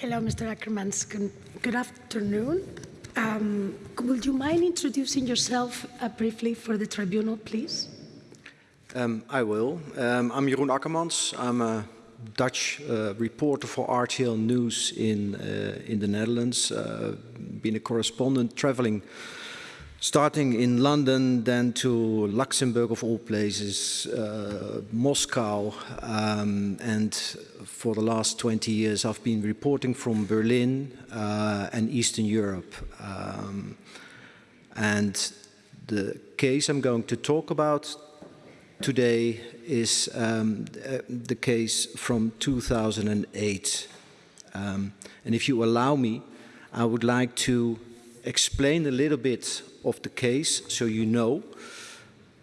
Hello, Mr. Akkermans. Good, afternoon. Um, would you mind introducing yourself uh, briefly for the tribunal, please? Um, I will. Um, I'm Jeroen Akkermans. I'm a Dutch uh, reporter for RTL News in, uh, in the Netherlands. Uh, been a correspondent traveling starting in London, then to Luxembourg of all places, uh, Moscow, um, and for the last 20 years I've been reporting from Berlin uh, and Eastern Europe. Um, and the case I'm going to talk about today is um, uh, the case from 2008. Um, and if you allow me, I would like to explain a little bit of the case so you know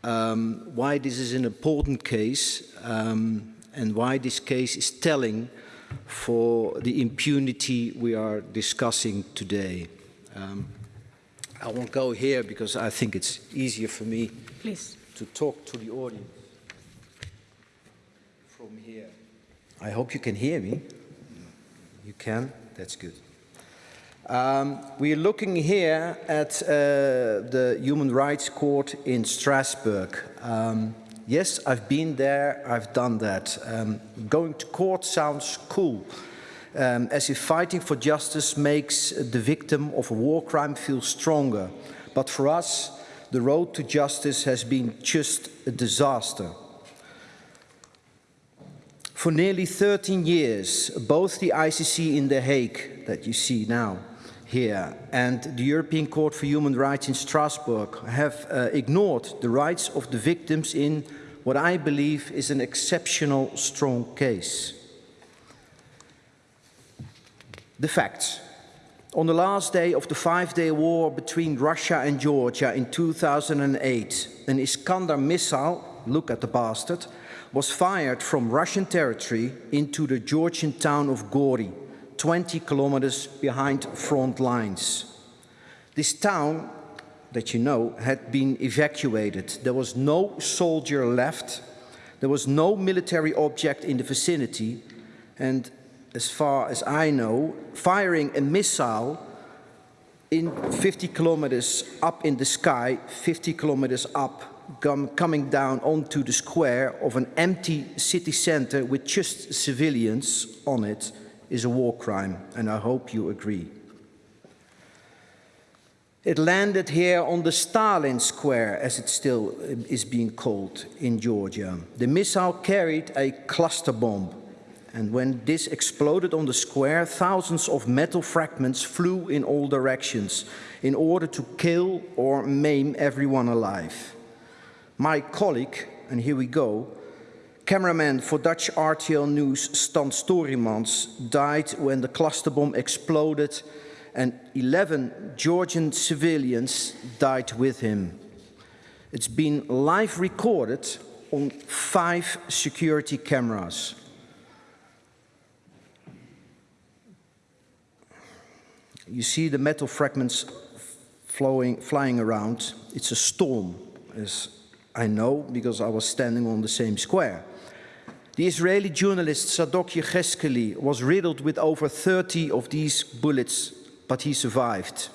um, why this is an important case um, and why this case is telling for the impunity we are discussing today. Um, I won't go here because I think it's easier for me Please. to talk to the audience from here. I hope you can hear me. You can? That's good. Um, we are looking here at uh, the Human Rights Court in Strasbourg. Um, yes, I've been there, I've done that. Um, going to court sounds cool, um, as if fighting for justice makes the victim of a war crime feel stronger. But for us, the road to justice has been just a disaster. For nearly 13 years, both the ICC in The Hague, that you see now, here and the European Court for Human Rights in Strasbourg have uh, ignored the rights of the victims in what I believe is an exceptional strong case. The facts. On the last day of the five-day war between Russia and Georgia in 2008, an Iskander missile, look at the bastard, was fired from Russian territory into the Georgian town of Gori, 20 kilometers behind front lines. This town, that you know, had been evacuated. There was no soldier left. There was no military object in the vicinity. And as far as I know, firing a missile in 50 kilometers up in the sky, 50 kilometers up, coming down onto the square of an empty city center with just civilians on it, is a war crime, and I hope you agree. It landed here on the Stalin Square, as it still uh, is being called in Georgia. The missile carried a cluster bomb, and when this exploded on the square, thousands of metal fragments flew in all directions in order to kill or maim everyone alive. My colleague, and here we go, Cameraman for Dutch RTL News Stan Storimans died when the cluster bomb exploded and 11 Georgian civilians died with him. It's been live recorded on five security cameras. You see the metal fragments flowing, flying around. It's a storm, as I know, because I was standing on the same square. The Israeli journalist Zadok Yehezkeli was riddled with over 30 of these bullets, but he survived.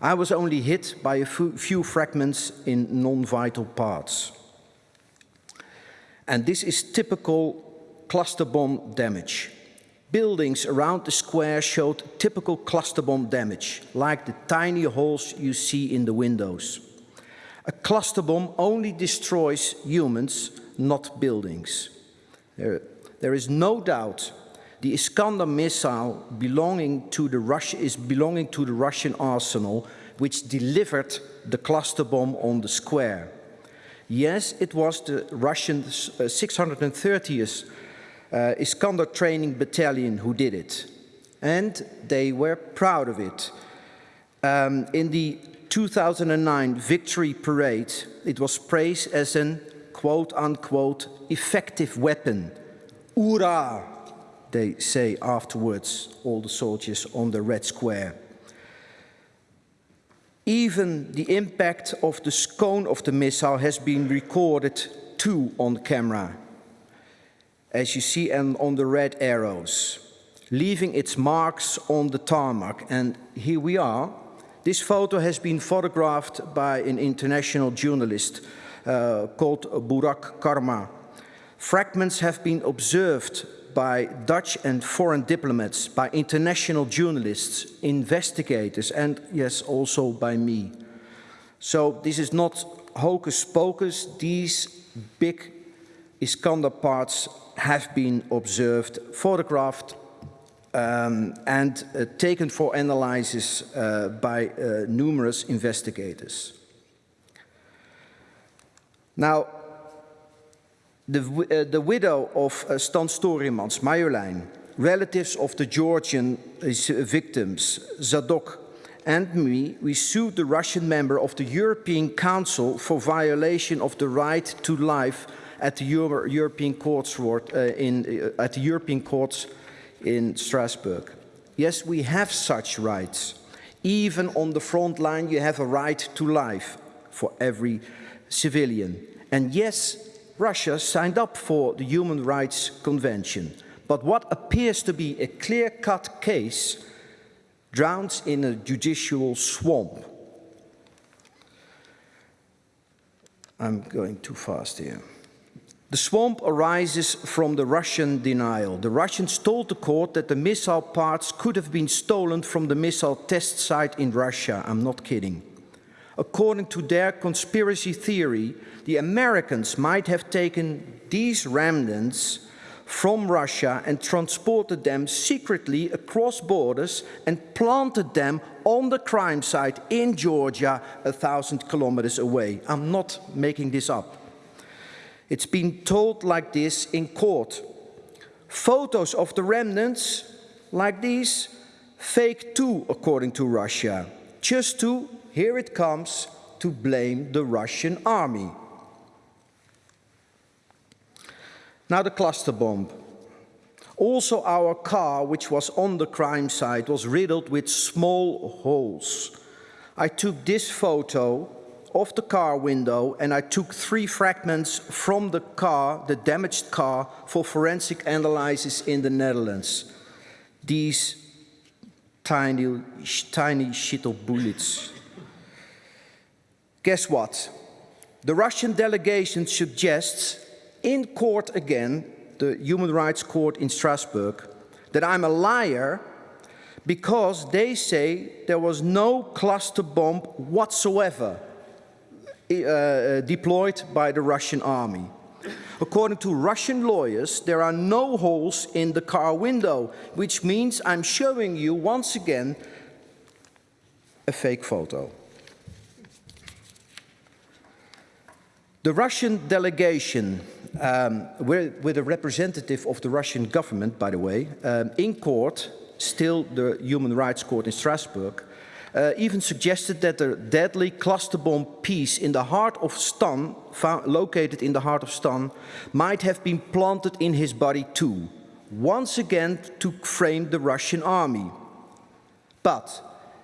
I was only hit by a few fragments in non-vital parts. And this is typical cluster bomb damage. Buildings around the square showed typical cluster bomb damage, like the tiny holes you see in the windows. A cluster bomb only destroys humans, not buildings. There, there is no doubt the Iskander missile belonging to the is belonging to the Russian arsenal, which delivered the cluster bomb on the square. Yes, it was the Russian uh, 630th uh, Iskander training battalion who did it. And they were proud of it. Um, in the 2009 victory parade, it was praised as an quote unquote effective weapon. Ura, they say afterwards, all the soldiers on the Red Square. Even the impact of the cone of the missile has been recorded too on camera, as you see and on the red arrows. leaving its marks on the tarmac. And here we are. This photo has been photographed by an international journalist called Burak Karma. Fragments have been observed by Dutch and foreign diplomats, by international journalists, investigators, and yes, also by me. So this is not hocus pocus. These big Iskander parts have been observed, photographed, um, and uh, taken for analysis uh, by uh, numerous investigators. Now, the, uh, the widow of uh, Stan Storimans, Marjolein, relatives of the Georgian uh, victims, Zadok, and me, we sued the Russian member of the European Council for violation of the right to life at the Euro European Courts uh, in, uh, at the European Courts in Strasbourg. Yes, we have such rights. Even on the front line, you have a right to life for every civilian. And yes, Russia signed up for the Human Rights Convention. But what appears to be a clear-cut case drowns in a judicial swamp. I'm going too fast here. The swamp arises from the Russian denial. The Russians told the court that the missile parts could have been stolen from the missile test site in Russia. I'm not kidding. According to their conspiracy theory, the Americans might have taken these remnants from Russia and transported them secretly across borders and planted them on the crime site in Georgia, a thousand kilometers away. I'm not making this up. It's been told like this in court. Photos of the remnants, like these, fake too, according to Russia. Just to, here it comes, to blame the Russian army. Now the cluster bomb. Also our car, which was on the crime site, was riddled with small holes. I took this photo of the car window and I took three fragments from the car, the damaged car, for forensic analysis in the Netherlands. These tiny, tiny shittle bullets. Guess what? The Russian delegation suggests in court again, the Human Rights Court in Strasbourg, that I'm a liar because they say there was no cluster bomb whatsoever uh, deployed by the Russian army. According to Russian lawyers, there are no holes in the car window, which means I'm showing you once again a fake photo. The Russian delegation, um, with a representative of the Russian government, by the way, um, in court, still the Human Rights Court in Strasbourg, uh, even suggested that the deadly cluster bomb piece in the heart of Stan, located in the heart of Stan, might have been planted in his body too, once again to frame the Russian army. But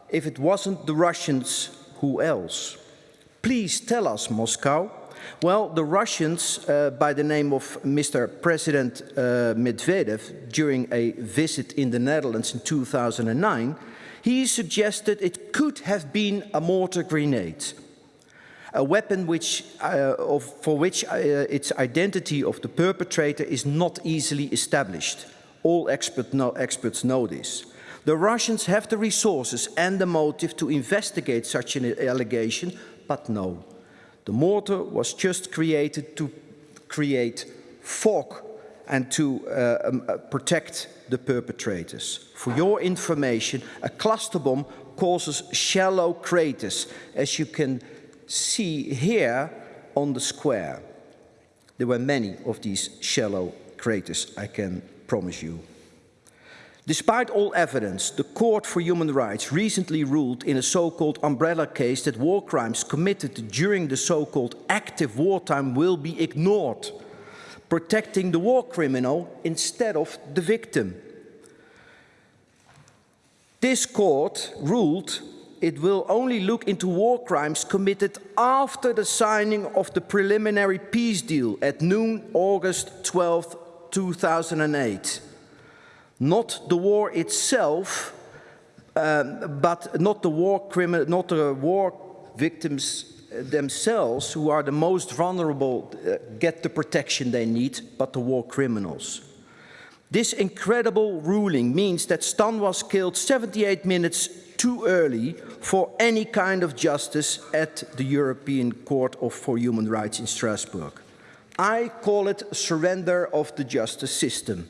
if it wasn't the Russians, who else? Please tell us, Moscow. Well, the Russians, uh, by the name of Mr. President uh, Medvedev, during a visit in the Netherlands in 2009, he suggested it could have been a mortar grenade, a weapon which, uh, of, for which uh, its identity of the perpetrator is not easily established. All expert know, experts know this. The Russians have the resources and the motive to investigate such an allegation, but no. The mortar was just created to create fog and to uh, um, uh, protect the perpetrators. For your information, a cluster bomb causes shallow craters, as you can see here on the square. There were many of these shallow craters, I can promise you. Despite all evidence, the Court for Human Rights recently ruled in a so-called umbrella case that war crimes committed during the so-called active wartime will be ignored protecting the war criminal instead of the victim. This court ruled it will only look into war crimes committed after the signing of the preliminary peace deal at noon August 12, 2008. Not the war itself, um, but not the war not the war victims themselves who are the most vulnerable uh, get the protection they need, but the war criminals. This incredible ruling means that Stan was killed 78 minutes too early for any kind of justice at the European Court of, for Human Rights in Strasbourg. I call it surrender of the justice system.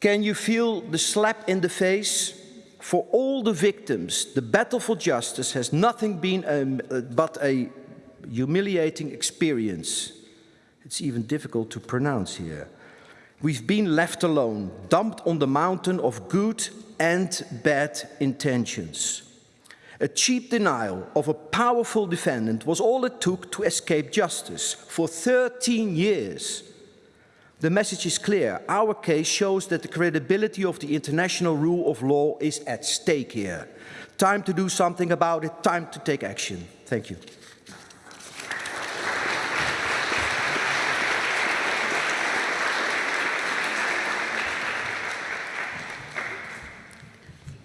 Can you feel the slap in the face? For all the victims, the battle for justice has nothing been um, uh, but a humiliating experience. It's even difficult to pronounce here. We've been left alone, dumped on the mountain of good and bad intentions. A cheap denial of a powerful defendant was all it took to escape justice for 13 years. The message is clear. Our case shows that the credibility of the international rule of law is at stake here. Time to do something about it, time to take action. Thank you.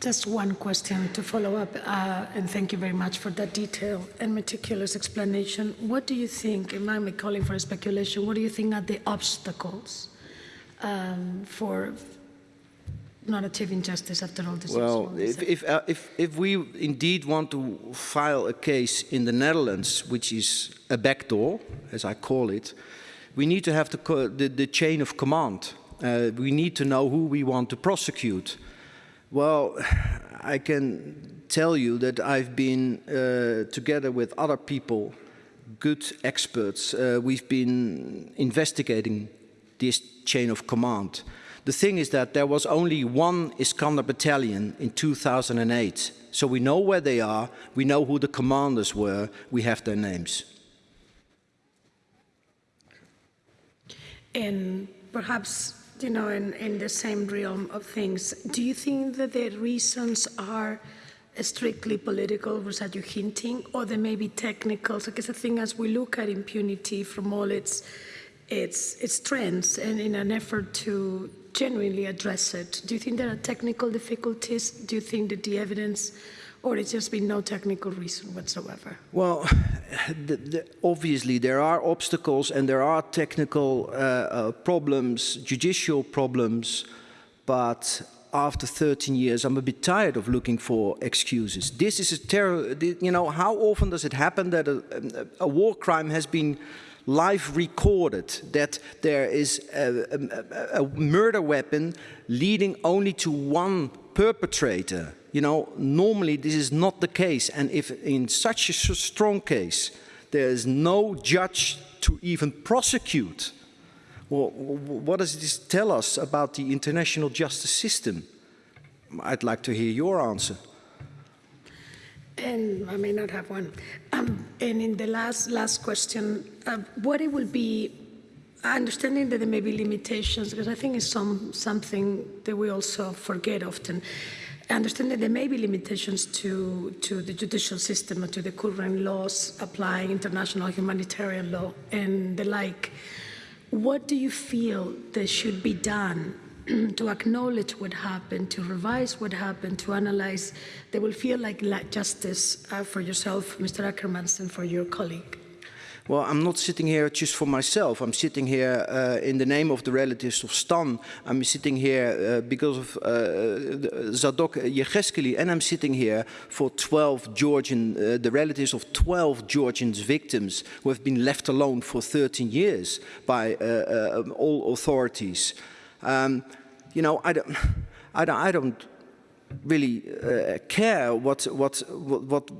Just one question to follow up, uh, and thank you very much for that detailed and meticulous explanation. What do you think, and I'm calling for a speculation, what do you think are the obstacles um, for not achieving justice after all this Well, if, if, uh, if, if we indeed want to file a case in the Netherlands, which is a backdoor, as I call it, we need to have the, the, the chain of command. Uh, we need to know who we want to prosecute. Well, I can tell you that I've been uh, together with other people, good experts, uh, we've been investigating this chain of command. The thing is that there was only one Iskander battalion in 2008. So we know where they are, we know who the commanders were, we have their names. And perhaps you know, in, in the same realm of things, do you think that the reasons are strictly political, was that you're hinting, or they may be technical? Because the thing as we look at impunity from all its, its, its trends and in an effort to genuinely address it, do you think there are technical difficulties? Do you think that the evidence or it's just been no technical reason whatsoever? Well, the, the, obviously there are obstacles and there are technical uh, uh, problems, judicial problems, but after 13 years, I'm a bit tired of looking for excuses. This is a terror, you know, how often does it happen that a, a war crime has been live recorded, that there is a, a, a murder weapon leading only to one perpetrator? you know, normally this is not the case. And if in such a strong case, there is no judge to even prosecute, well, what does this tell us about the international justice system? I'd like to hear your answer. And I may not have one. Um, and in the last last question, uh, what it will be, understanding that there may be limitations, because I think it's some something that we also forget often. understanding that there may be limitations to, to the judicial system and to the current laws applying international humanitarian law and the like. What do you feel that should be done to acknowledge what happened, to revise what happened, to analyze that will feel like justice uh, for yourself, Mr. Akkermans, and for your colleague? Well, I'm not sitting here just for myself. I'm sitting here uh, in the name of the relatives of Stan. I'm sitting here uh, because of uh, Zadok Yehezkeli, and I'm sitting here for 12 Georgian, uh, the relatives of 12 Georgian victims who have been left alone for 13 years by uh, uh, all authorities. Um, you know, I don't, I don't, I don't really care what, what, what, what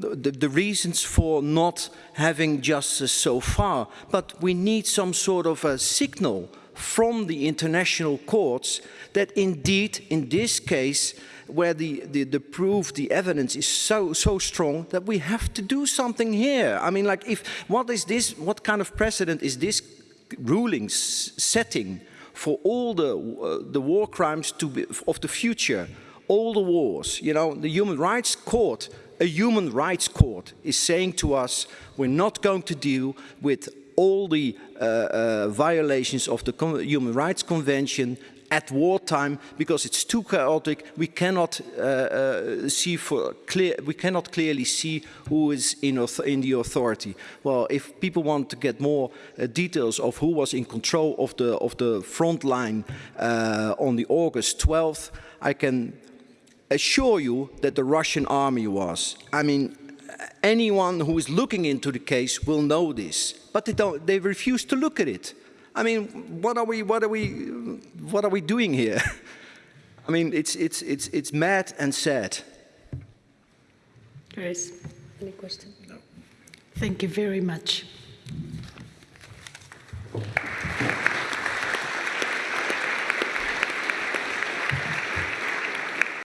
the, the, reasons for not having justice so far, but we need some sort of a signal from the international courts that indeed, in this case, where the, the, the proof, the evidence is so, so strong that we have to do something here. I mean, like, if, what is this, what kind of precedent is this ruling setting for all the, uh, the war crimes to be, of the future, all the wars, you know, the Human Rights Court a human rights court is saying to us, we're not going to deal with all the uh, uh, violations of the Human Rights Convention at wartime because it's too chaotic. We cannot uh, uh, see for clear. We cannot clearly see who is in, in the authority. Well, if people want to get more uh, details of who was in control of the of the front line uh, on the August 12th, I can assure you that the Russian army was. I mean, anyone who is looking into the case will know this, but they don't. They refuse to look at it. I mean, what are we? What are we? What are we doing here? I mean, it's it's it's it's mad and sad. Grace, any question? No. Thank you very much.